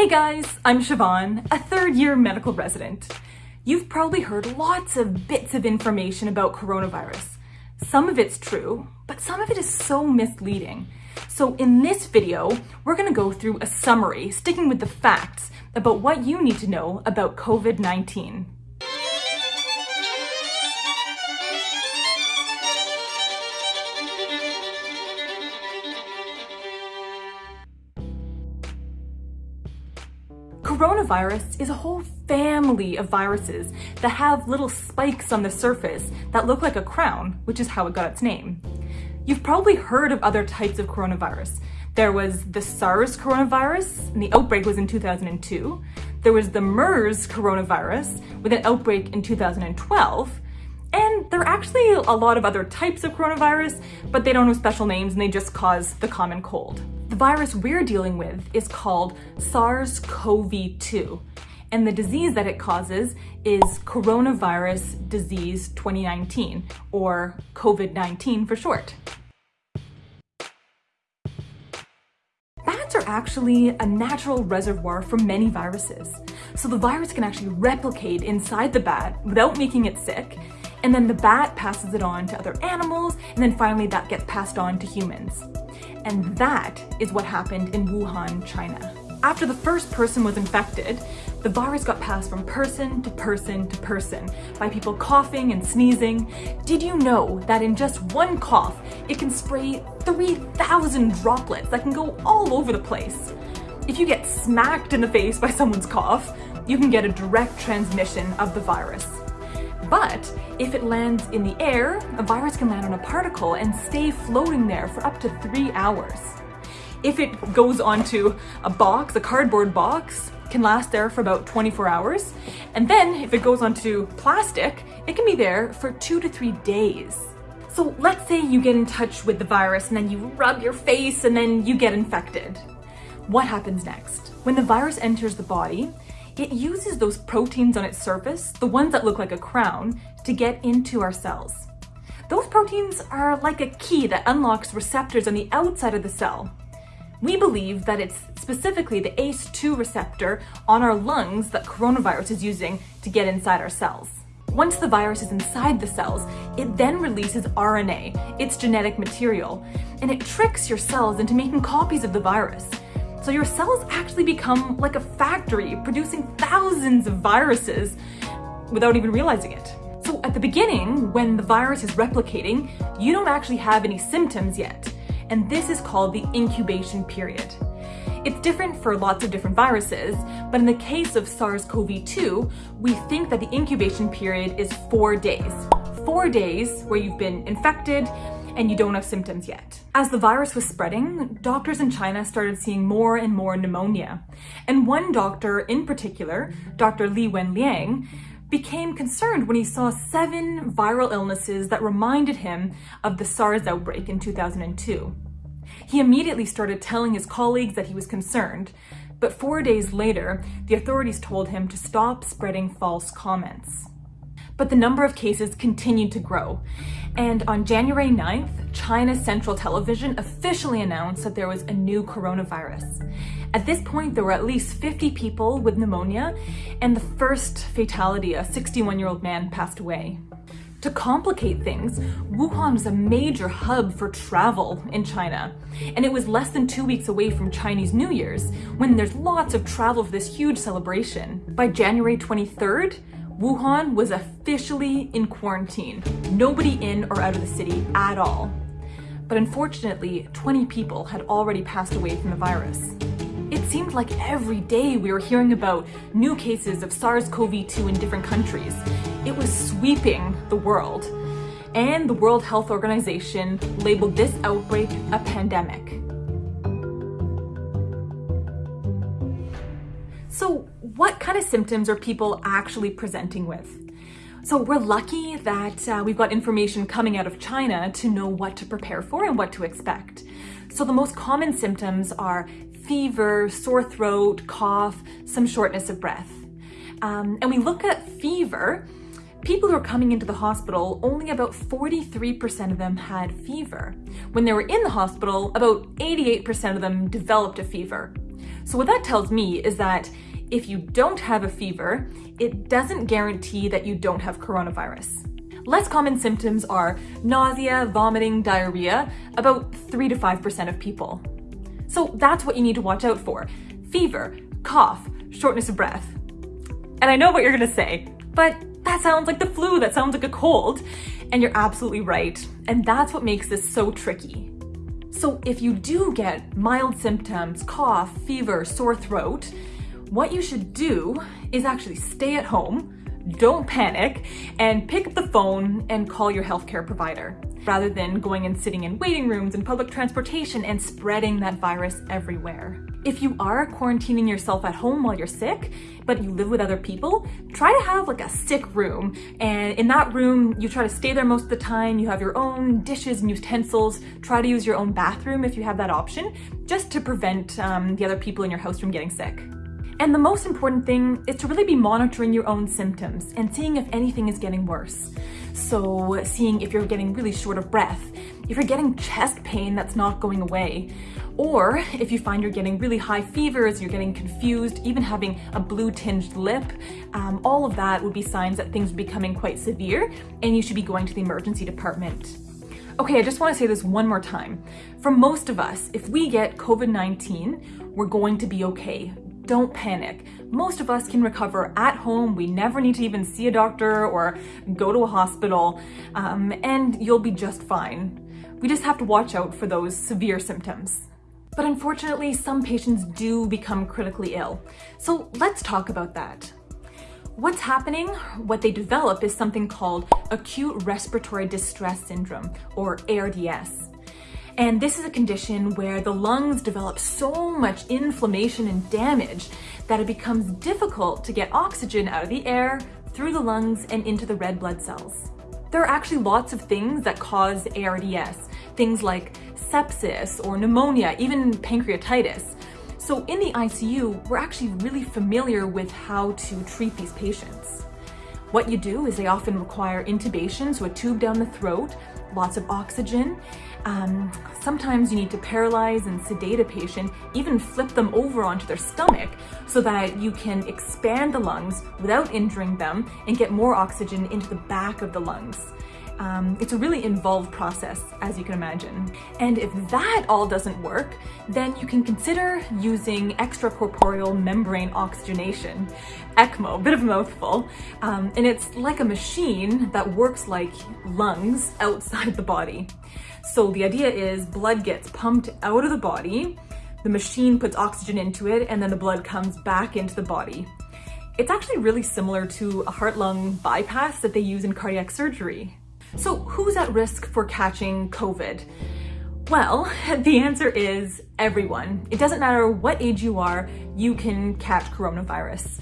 Hey guys, I'm Siobhan, a third year medical resident. You've probably heard lots of bits of information about coronavirus. Some of it's true, but some of it is so misleading. So in this video, we're gonna go through a summary, sticking with the facts about what you need to know about COVID-19. Coronavirus is a whole family of viruses that have little spikes on the surface that look like a crown, which is how it got its name. You've probably heard of other types of coronavirus. There was the SARS coronavirus, and the outbreak was in 2002. There was the MERS coronavirus, with an outbreak in 2012. And there are actually a lot of other types of coronavirus, but they don't have special names and they just cause the common cold. The virus we're dealing with is called SARS-CoV-2, and the disease that it causes is coronavirus disease 2019, or COVID-19 for short. Bats are actually a natural reservoir for many viruses. So the virus can actually replicate inside the bat without making it sick, and then the bat passes it on to other animals, and then finally that gets passed on to humans. And that is what happened in Wuhan, China. After the first person was infected, the virus got passed from person to person to person by people coughing and sneezing. Did you know that in just one cough, it can spray 3,000 droplets that can go all over the place? If you get smacked in the face by someone's cough, you can get a direct transmission of the virus. But if it lands in the air, a virus can land on a particle and stay floating there for up to three hours. If it goes onto a box, a cardboard box, can last there for about 24 hours. And then if it goes onto plastic, it can be there for two to three days. So let's say you get in touch with the virus and then you rub your face and then you get infected. What happens next? When the virus enters the body, it uses those proteins on its surface, the ones that look like a crown, to get into our cells. Those proteins are like a key that unlocks receptors on the outside of the cell. We believe that it's specifically the ACE2 receptor on our lungs that coronavirus is using to get inside our cells. Once the virus is inside the cells, it then releases RNA, its genetic material, and it tricks your cells into making copies of the virus. So your cells actually become like a factory producing thousands of viruses without even realizing it. So at the beginning, when the virus is replicating, you don't actually have any symptoms yet. And this is called the incubation period. It's different for lots of different viruses, but in the case of SARS-CoV-2, we think that the incubation period is four days. Four days where you've been infected, and you don't have symptoms yet. As the virus was spreading, doctors in China started seeing more and more pneumonia. And one doctor in particular, Dr. Li Wenliang, became concerned when he saw seven viral illnesses that reminded him of the SARS outbreak in 2002. He immediately started telling his colleagues that he was concerned, but four days later, the authorities told him to stop spreading false comments. But the number of cases continued to grow, and on January 9th, China's Central Television officially announced that there was a new coronavirus. At this point, there were at least 50 people with pneumonia, and the first fatality, a 61-year-old man, passed away. To complicate things, Wuhan was a major hub for travel in China, and it was less than two weeks away from Chinese New Year's, when there's lots of travel for this huge celebration. By January 23rd, Wuhan was officially in quarantine, nobody in or out of the city at all. But unfortunately, 20 people had already passed away from the virus. It seemed like every day we were hearing about new cases of SARS-CoV-2 in different countries. It was sweeping the world. And the World Health Organization labeled this outbreak a pandemic. So what kind of symptoms are people actually presenting with? So we're lucky that uh, we've got information coming out of China to know what to prepare for and what to expect. So the most common symptoms are fever, sore throat, cough, some shortness of breath. Um, and we look at fever, people who are coming into the hospital, only about 43% of them had fever. When they were in the hospital, about 88% of them developed a fever. So what that tells me is that if you don't have a fever, it doesn't guarantee that you don't have coronavirus. Less common symptoms are nausea, vomiting, diarrhea, about 3 to 5% of people. So that's what you need to watch out for. Fever, cough, shortness of breath. And I know what you're gonna say, but that sounds like the flu, that sounds like a cold. And you're absolutely right. And that's what makes this so tricky. So if you do get mild symptoms, cough, fever, sore throat, what you should do is actually stay at home, don't panic, and pick up the phone and call your healthcare provider rather than going and sitting in waiting rooms and public transportation and spreading that virus everywhere. If you are quarantining yourself at home while you're sick, but you live with other people, try to have like a sick room. And in that room, you try to stay there most of the time. You have your own dishes and utensils. Try to use your own bathroom if you have that option, just to prevent um, the other people in your house from getting sick. And the most important thing is to really be monitoring your own symptoms and seeing if anything is getting worse. So seeing if you're getting really short of breath, if you're getting chest pain that's not going away, or if you find you're getting really high fevers, you're getting confused, even having a blue tinged lip, um, all of that would be signs that things are becoming quite severe and you should be going to the emergency department. Okay, I just want to say this one more time. For most of us, if we get COVID-19, we're going to be okay don't panic. Most of us can recover at home. We never need to even see a doctor or go to a hospital, um, and you'll be just fine. We just have to watch out for those severe symptoms. But unfortunately, some patients do become critically ill. So let's talk about that. What's happening, what they develop is something called acute respiratory distress syndrome, or ARDS. And this is a condition where the lungs develop so much inflammation and damage that it becomes difficult to get oxygen out of the air, through the lungs, and into the red blood cells. There are actually lots of things that cause ARDS, things like sepsis or pneumonia, even pancreatitis. So in the ICU, we're actually really familiar with how to treat these patients. What you do is they often require intubation, so a tube down the throat, lots of oxygen, um, sometimes you need to paralyze and sedate a patient, even flip them over onto their stomach so that you can expand the lungs without injuring them and get more oxygen into the back of the lungs. Um, it's a really involved process, as you can imagine. And if that all doesn't work, then you can consider using extracorporeal membrane oxygenation, ECMO, bit of a mouthful. Um, and it's like a machine that works like lungs outside the body. So the idea is blood gets pumped out of the body, the machine puts oxygen into it, and then the blood comes back into the body. It's actually really similar to a heart-lung bypass that they use in cardiac surgery. So who's at risk for catching COVID? Well, the answer is everyone. It doesn't matter what age you are, you can catch coronavirus.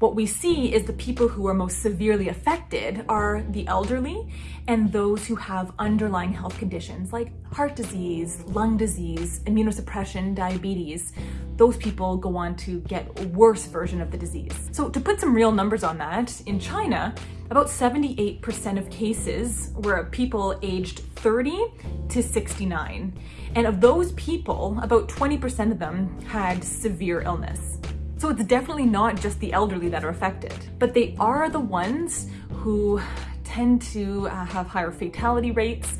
What we see is the people who are most severely affected are the elderly and those who have underlying health conditions like heart disease, lung disease, immunosuppression, diabetes. Those people go on to get a worse version of the disease. So to put some real numbers on that, in China, about 78% of cases were people aged 30 to 69. And of those people, about 20% of them had severe illness. So it's definitely not just the elderly that are affected, but they are the ones who tend to uh, have higher fatality rates.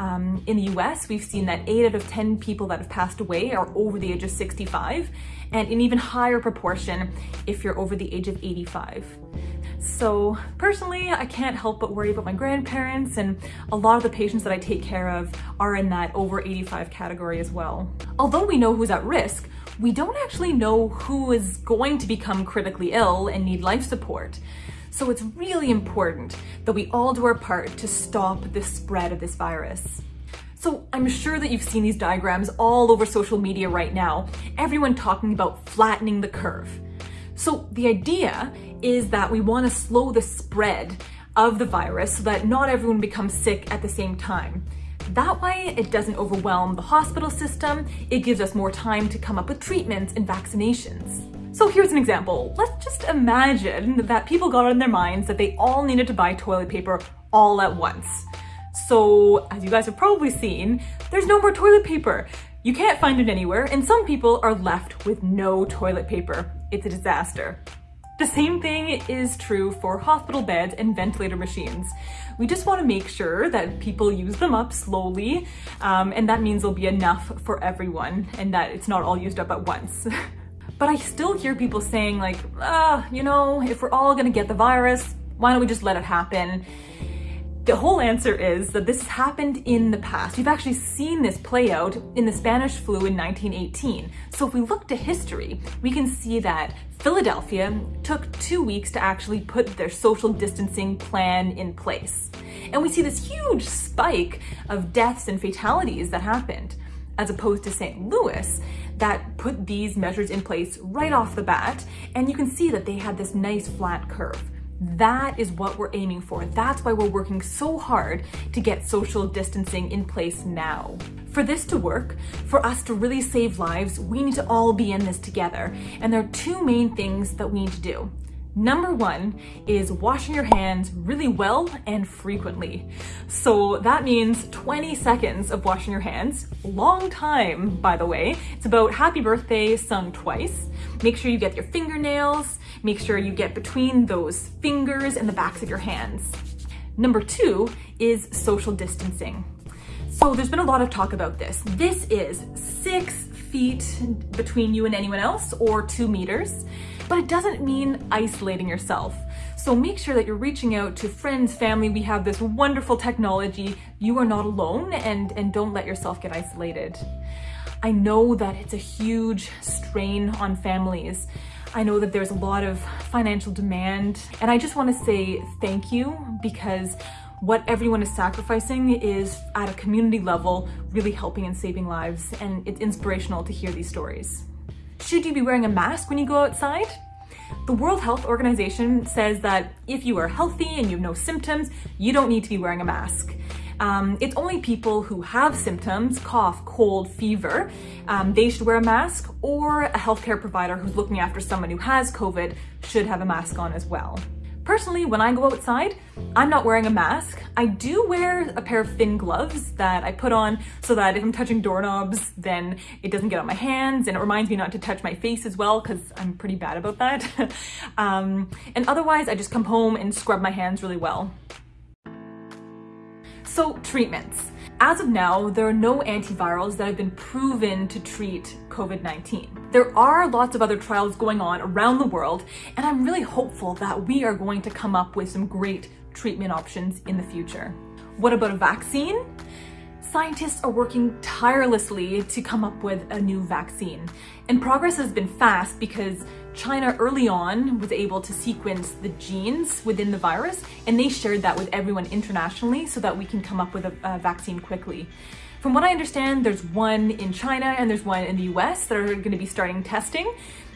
Um, in the US, we've seen that 8 out of 10 people that have passed away are over the age of 65, and an even higher proportion if you're over the age of 85. So personally, I can't help but worry about my grandparents and a lot of the patients that I take care of are in that over 85 category as well. Although we know who's at risk, we don't actually know who is going to become critically ill and need life support. So it's really important that we all do our part to stop the spread of this virus. So I'm sure that you've seen these diagrams all over social media right now, everyone talking about flattening the curve. So the idea is that we want to slow the spread of the virus so that not everyone becomes sick at the same time. That way, it doesn't overwhelm the hospital system, it gives us more time to come up with treatments and vaccinations. So here's an example. Let's just imagine that people got in their minds that they all needed to buy toilet paper all at once. So as you guys have probably seen, there's no more toilet paper. You can't find it anywhere, and some people are left with no toilet paper. It's a disaster. The same thing is true for hospital beds and ventilator machines. We just want to make sure that people use them up slowly, um, and that means there'll be enough for everyone and that it's not all used up at once. but I still hear people saying like, ah, you know, if we're all gonna get the virus, why don't we just let it happen? The whole answer is that this happened in the past. We've actually seen this play out in the Spanish flu in 1918. So if we look to history, we can see that Philadelphia took two weeks to actually put their social distancing plan in place. And we see this huge spike of deaths and fatalities that happened, as opposed to St. Louis that put these measures in place right off the bat. And you can see that they had this nice flat curve. That is what we're aiming for. That's why we're working so hard to get social distancing in place now. For this to work, for us to really save lives, we need to all be in this together. And there are two main things that we need to do. Number one is washing your hands really well and frequently. So that means 20 seconds of washing your hands. Long time, by the way. It's about happy birthday sung twice. Make sure you get your fingernails. Make sure you get between those fingers and the backs of your hands. Number two is social distancing. So there's been a lot of talk about this. This is six feet between you and anyone else or two meters but it doesn't mean isolating yourself. So make sure that you're reaching out to friends, family. We have this wonderful technology. You are not alone and, and don't let yourself get isolated. I know that it's a huge strain on families. I know that there's a lot of financial demand and I just want to say thank you because what everyone is sacrificing is at a community level really helping and saving lives and it's inspirational to hear these stories. Should you be wearing a mask when you go outside? The World Health Organization says that if you are healthy and you have no symptoms, you don't need to be wearing a mask. Um, it's only people who have symptoms, cough, cold, fever, um, they should wear a mask or a healthcare provider who's looking after someone who has COVID should have a mask on as well. Personally, when I go outside, I'm not wearing a mask. I do wear a pair of thin gloves that I put on so that if I'm touching doorknobs, then it doesn't get on my hands and it reminds me not to touch my face as well because I'm pretty bad about that. um, and otherwise, I just come home and scrub my hands really well. So treatments. As of now, there are no antivirals that have been proven to treat COVID-19. There are lots of other trials going on around the world, and I'm really hopeful that we are going to come up with some great treatment options in the future. What about a vaccine? Scientists are working tirelessly to come up with a new vaccine. And progress has been fast because China early on was able to sequence the genes within the virus and they shared that with everyone internationally so that we can come up with a, a vaccine quickly. From what I understand, there's one in China and there's one in the US that are going to be starting testing.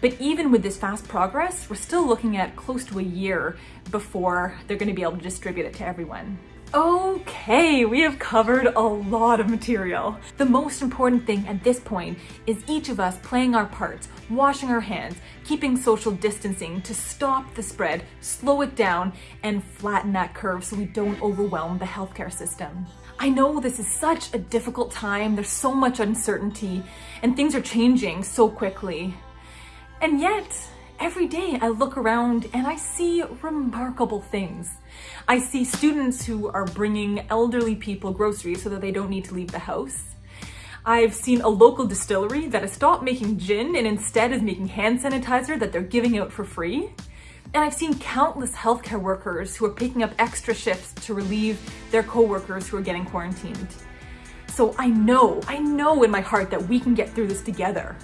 But even with this fast progress, we're still looking at close to a year before they're going to be able to distribute it to everyone. Okay, we have covered a lot of material. The most important thing at this point is each of us playing our parts, washing our hands, keeping social distancing to stop the spread, slow it down, and flatten that curve so we don't overwhelm the healthcare system. I know this is such a difficult time, there's so much uncertainty, and things are changing so quickly. And yet, Every day I look around and I see remarkable things. I see students who are bringing elderly people groceries so that they don't need to leave the house. I've seen a local distillery that has stopped making gin and instead is making hand sanitizer that they're giving out for free. And I've seen countless healthcare workers who are picking up extra shifts to relieve their coworkers who are getting quarantined. So I know, I know in my heart that we can get through this together.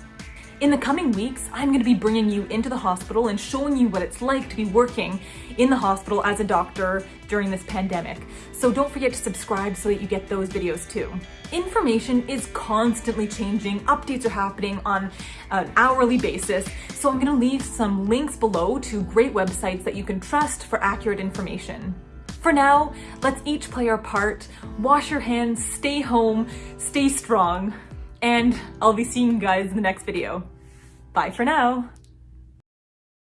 In the coming weeks, I'm going to be bringing you into the hospital and showing you what it's like to be working in the hospital as a doctor during this pandemic. So don't forget to subscribe so that you get those videos too. Information is constantly changing, updates are happening on an hourly basis, so I'm gonna leave some links below to great websites that you can trust for accurate information. For now, let's each play our part, wash your hands, stay home, stay strong, and I'll be seeing you guys in the next video. Bye for now.